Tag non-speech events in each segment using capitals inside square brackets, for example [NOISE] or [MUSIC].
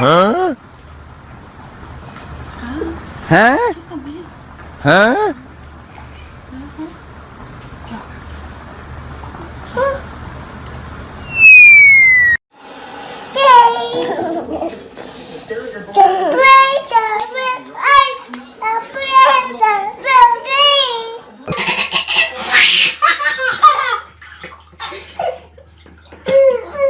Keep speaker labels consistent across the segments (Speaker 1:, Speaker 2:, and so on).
Speaker 1: Huh? Huh? Huh?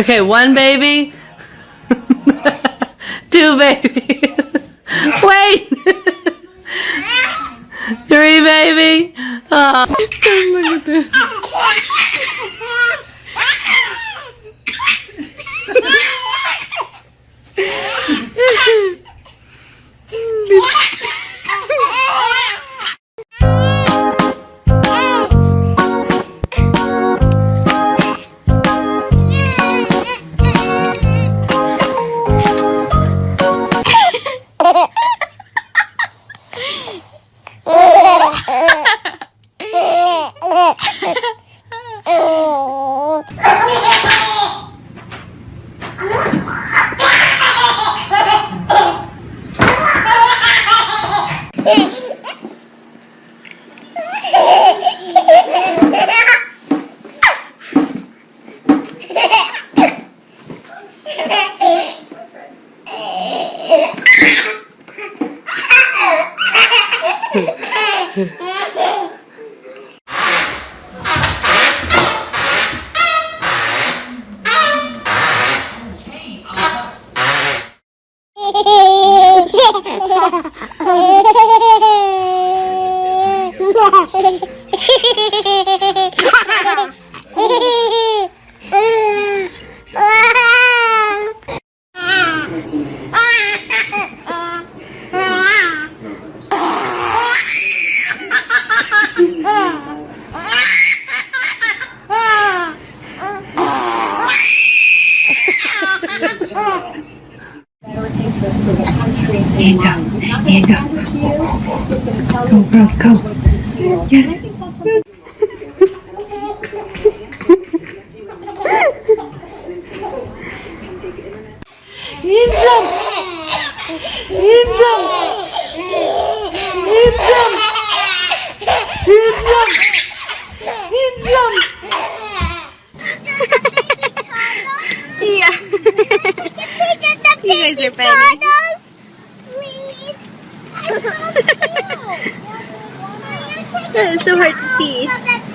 Speaker 2: Okay, one baby. Two babies. [LAUGHS] Wait. [LAUGHS] Three baby. Ah. Oh, look at this.
Speaker 1: Yeah. [LAUGHS] Better interest for the country you
Speaker 3: girls, go. Yes. Injam! Injam! Injam! Injam! So hard to see.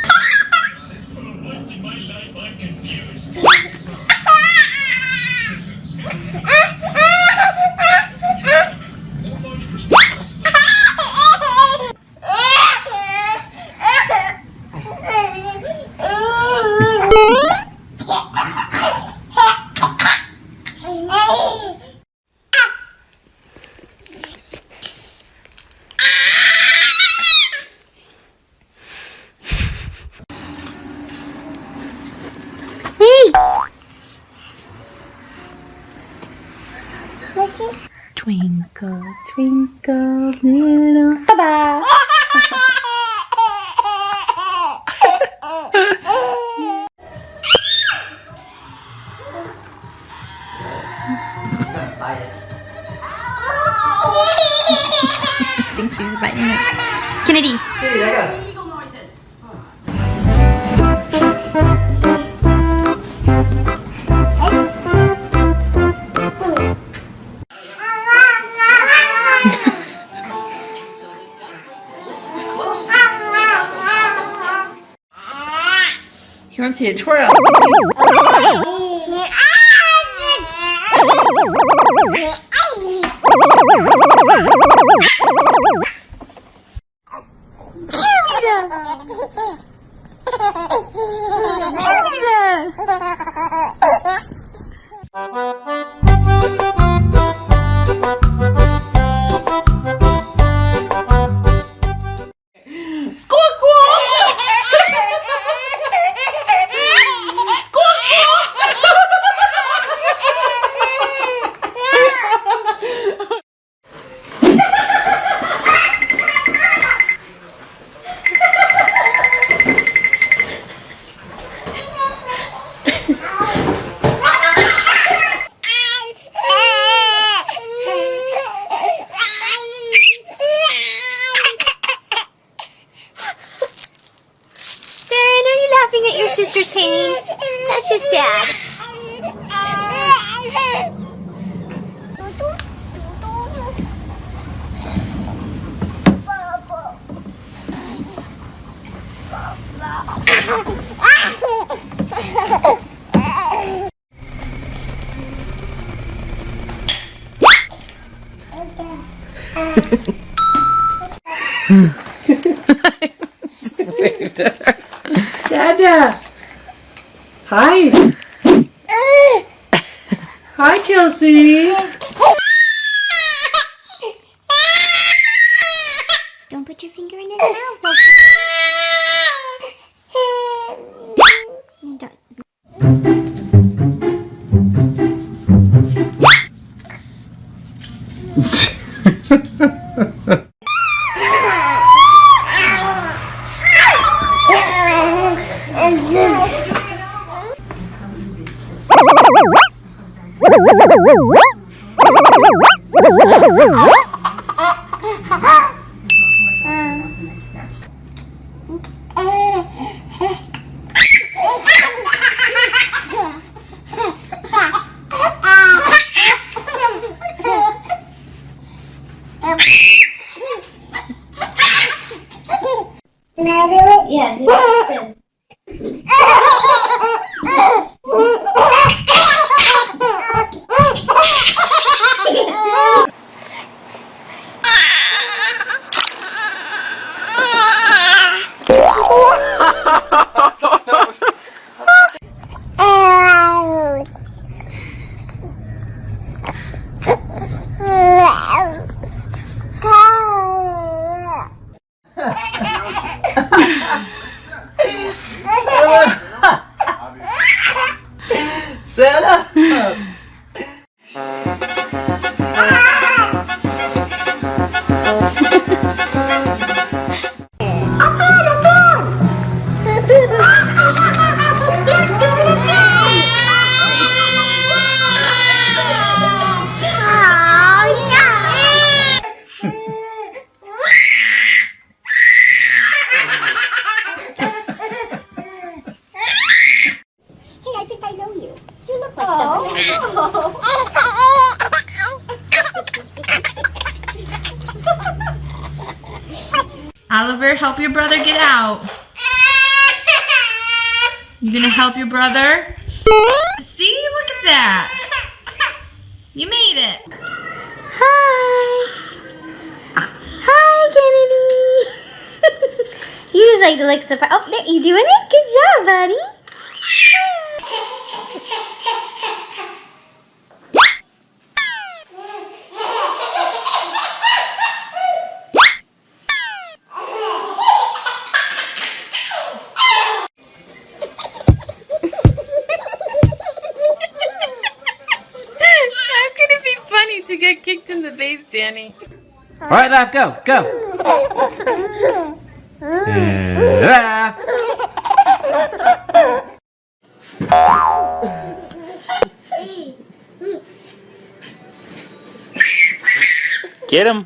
Speaker 1: Twinkle, twinkle, little baba. [LAUGHS]
Speaker 3: I think she's biting it. Kennedy. 你要解错了。Sister's pain? That's just sad.
Speaker 4: Dada. Hi. Hi, [LAUGHS]
Speaker 5: Oliver, help your brother get out. You gonna help your brother? See, look at that. You made it.
Speaker 3: Hi. Hi, Kennedy. [LAUGHS] you just like to look surprised. Oh, there, you doing it? Good job, buddy.
Speaker 5: Danny.
Speaker 6: All right, laugh, go, go.
Speaker 7: Get him.